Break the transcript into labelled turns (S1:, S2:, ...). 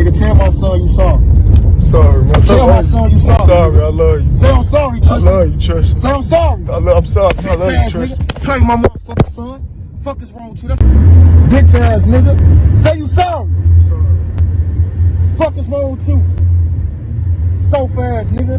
S1: nigga, tell my son you sorry.
S2: Sorry, man.
S1: Tell my son you sorry.
S2: I'm sorry. I love you.
S1: Say I'm sorry,
S2: I love you, Trish.
S1: Say I'm sorry.
S2: I love, I'm sorry. I love you, Trish.
S1: Nigga. Play my motherfucking son. Fuck is wrong with you? That's bitch ass nigga. Say you sorry. Fuck is wrong with you? So fast, nigga.